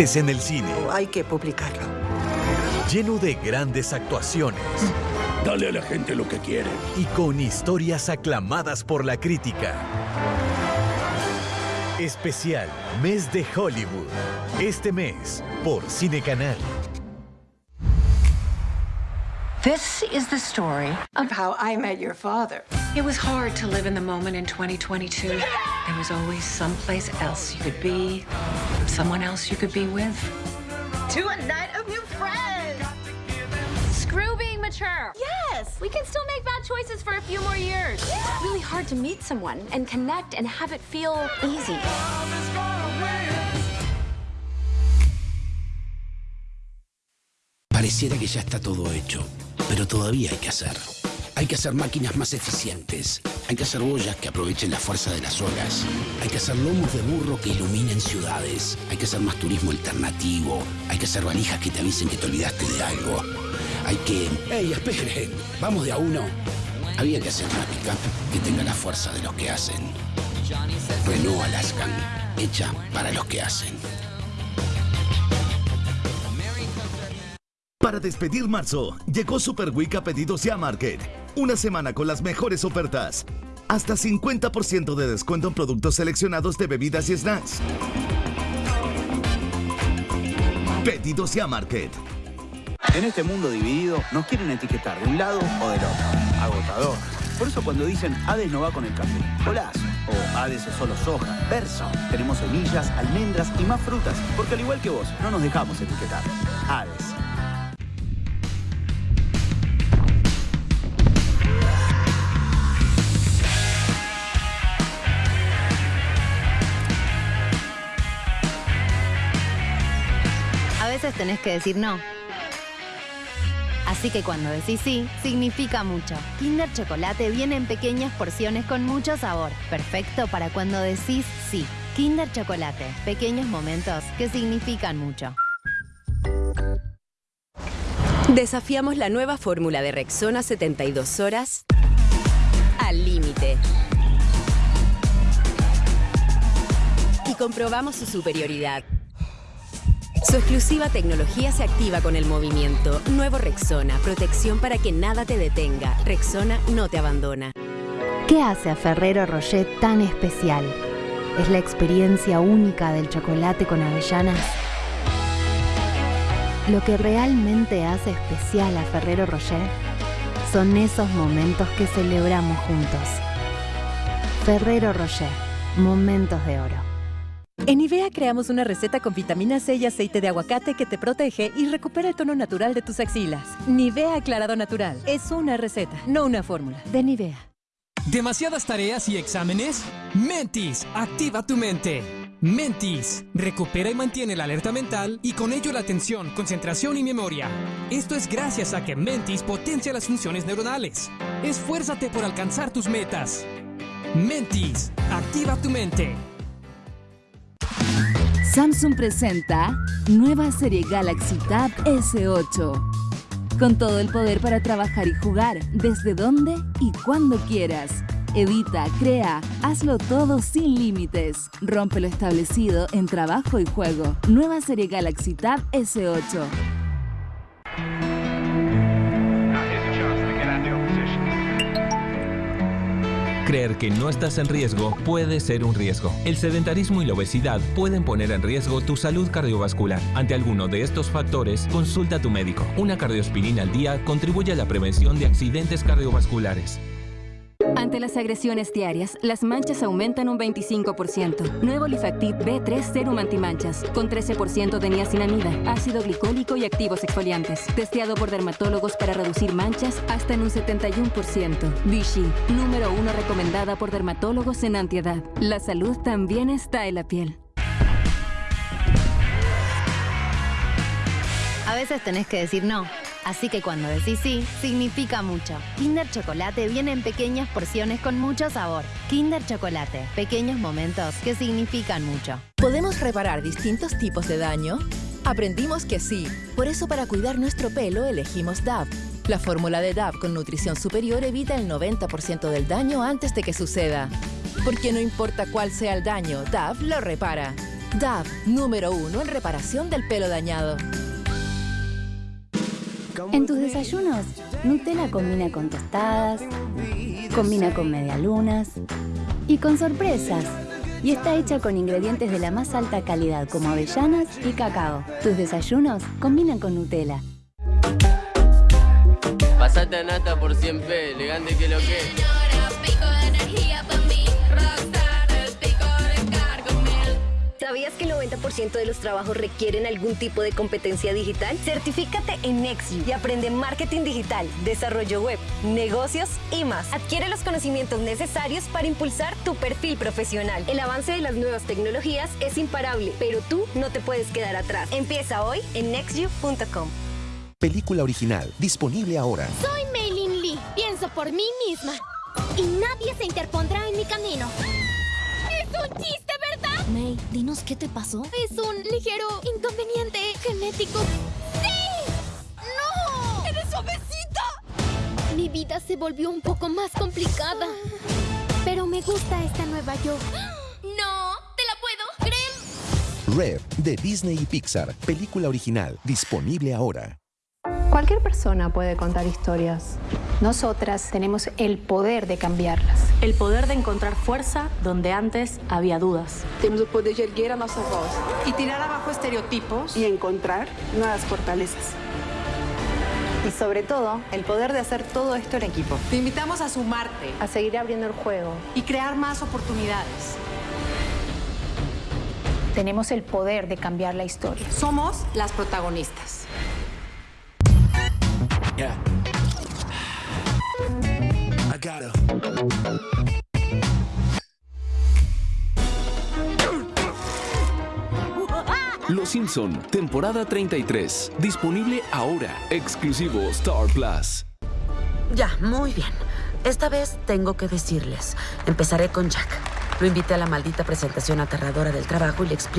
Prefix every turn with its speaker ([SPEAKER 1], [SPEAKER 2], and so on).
[SPEAKER 1] Es en el cine,
[SPEAKER 2] Hay que publicarlo.
[SPEAKER 1] lleno de grandes actuaciones
[SPEAKER 3] Dale a la gente lo que quiere.
[SPEAKER 1] y con historias aclamadas por la crítica. Especial Mes de Hollywood. Este mes por Cine Canal.
[SPEAKER 4] This is the story
[SPEAKER 2] Of how I met your father.
[SPEAKER 4] It was hard to live in the moment in 2022. There was always someplace else you could be, someone else you could be with.
[SPEAKER 2] To a night of new friends.
[SPEAKER 5] Screw being mature. Yes, we can still make bad choices for a few more years. It's really hard to meet someone and connect and have it feel easy.
[SPEAKER 6] Pareciera que ya está todo hecho, pero todavía hay que hacer. Hay que hacer máquinas más eficientes. Hay que hacer boyas que aprovechen la fuerza de las olas. Hay que hacer lomos de burro que iluminen ciudades. Hay que hacer más turismo alternativo. Hay que hacer valijas que te avisen que te olvidaste de algo. Hay que... ¡Ey, esperen! Vamos de a uno. Había que hacer una pick que tenga la fuerza de los que hacen. Renault Alaskan, hecha para los que hacen.
[SPEAKER 7] Para despedir marzo, llegó Super Week a pedidos ya Market. Una semana con las mejores ofertas. Hasta 50% de descuento en productos seleccionados de bebidas y snacks. Pedidos ya Market.
[SPEAKER 8] En este mundo dividido nos quieren etiquetar de un lado o del otro. Agotador. Por eso cuando dicen Hades no va con el café, golazo. O Hades es solo soja, verso. Tenemos semillas, almendras y más frutas. Porque al igual que vos, no nos dejamos etiquetar. Hades.
[SPEAKER 9] Veces tenés que decir no. Así que cuando decís sí, significa mucho. Kinder Chocolate viene en pequeñas porciones con mucho sabor. Perfecto para cuando decís sí. Kinder Chocolate. Pequeños momentos que significan mucho.
[SPEAKER 10] Desafiamos la nueva fórmula de Rexona 72 horas al límite. Y comprobamos su superioridad. Su exclusiva tecnología se activa con el movimiento. Nuevo Rexona, protección para que nada te detenga. Rexona no te abandona.
[SPEAKER 9] ¿Qué hace a Ferrero Rocher tan especial? ¿Es la experiencia única del chocolate con avellanas? Lo que realmente hace especial a Ferrero Rocher son esos momentos que celebramos juntos. Ferrero Rocher, momentos de oro.
[SPEAKER 11] En Nivea creamos una receta con vitamina C y aceite de aguacate que te protege y recupera el tono natural de tus axilas. Nivea Aclarado Natural es una receta, no una fórmula. De Nivea.
[SPEAKER 12] ¿Demasiadas tareas y exámenes? Mentis, activa tu mente. Mentis, recupera y mantiene la alerta mental y con ello la atención, concentración y memoria. Esto es gracias a que Mentis potencia las funciones neuronales. Esfuérzate por alcanzar tus metas. Mentis, activa tu mente.
[SPEAKER 13] Samsung presenta nueva serie Galaxy Tab S8. Con todo el poder para trabajar y jugar, desde donde y cuando quieras. Edita, crea, hazlo todo sin límites. Rompe lo establecido en trabajo y juego. Nueva serie Galaxy Tab S8.
[SPEAKER 14] Creer que no estás en riesgo puede ser un riesgo. El sedentarismo y la obesidad pueden poner en riesgo tu salud cardiovascular. Ante alguno de estos factores, consulta a tu médico. Una cardioaspirina al día contribuye a la prevención de accidentes cardiovasculares.
[SPEAKER 15] Ante las agresiones diarias, las manchas aumentan un 25%. Nuevo Lifactiv B3 Serum Antimanchas, con 13% de niacinamida, ácido glicólico y activos exfoliantes. Testeado por dermatólogos para reducir manchas hasta en un 71%. Vichy, número uno recomendada por dermatólogos en antiedad. La salud también está en la piel.
[SPEAKER 9] A veces tenés que decir no. Así que cuando decís sí, significa mucho. Kinder Chocolate viene en pequeñas porciones con mucho sabor. Kinder Chocolate, pequeños momentos que significan mucho.
[SPEAKER 16] ¿Podemos reparar distintos tipos de daño? Aprendimos que sí. Por eso para cuidar nuestro pelo elegimos DAV. La fórmula de DAV con nutrición superior evita el 90% del daño antes de que suceda. Porque no importa cuál sea el daño, DAV lo repara. DAV, número uno en reparación del pelo dañado.
[SPEAKER 17] En tus desayunos, Nutella combina con tostadas, combina con medialunas y con sorpresas. Y está hecha con ingredientes de la más alta calidad como avellanas y cacao. Tus desayunos combinan con Nutella.
[SPEAKER 18] Pasate a nata por 100 p, elegante que lo que.
[SPEAKER 19] 90% de los trabajos requieren algún tipo de competencia digital? Certifícate en Nextview y aprende marketing digital, desarrollo web, negocios y más. Adquiere los conocimientos necesarios para impulsar tu perfil profesional. El avance de las nuevas tecnologías es imparable, pero tú no te puedes quedar atrás. Empieza hoy en nextview.com.
[SPEAKER 20] Película original, disponible ahora.
[SPEAKER 21] Soy Meilin Lee, pienso por mí misma. Y nadie se interpondrá en mi camino. ¡Es un chiste!
[SPEAKER 22] May, dinos qué te pasó.
[SPEAKER 21] Es un ligero inconveniente genético. ¡Sí! ¡No! ¡Eres obesita! Mi vida se volvió un poco más complicada. Pero me gusta esta nueva yo. ¡No! ¡Te la puedo! ¡Grem!
[SPEAKER 20] Rev, de Disney y Pixar. Película original, disponible ahora.
[SPEAKER 23] Cualquier persona puede contar historias. Nosotras tenemos el poder de cambiarlas.
[SPEAKER 24] El poder de encontrar fuerza donde antes había dudas.
[SPEAKER 25] Temos o poder de erguer a nossa voz.
[SPEAKER 26] Y tirar abajo estereotipos.
[SPEAKER 25] Y encontrar nuevas fortalezas.
[SPEAKER 27] Y sobre todo, el poder de hacer todo esto en equipo.
[SPEAKER 26] Te invitamos a sumarte.
[SPEAKER 23] A seguir abriendo el juego.
[SPEAKER 26] Y crear más oportunidades.
[SPEAKER 23] Tenemos el poder de cambiar la historia.
[SPEAKER 26] Somos las protagonistas.
[SPEAKER 6] Yeah. I gotta.
[SPEAKER 28] Los Simpson, temporada 33. Disponible ahora. Exclusivo Star Plus.
[SPEAKER 29] Ya, muy bien. Esta vez tengo que decirles. Empezaré con Jack. Lo invité a la maldita presentación aterradora del trabajo y le expliqué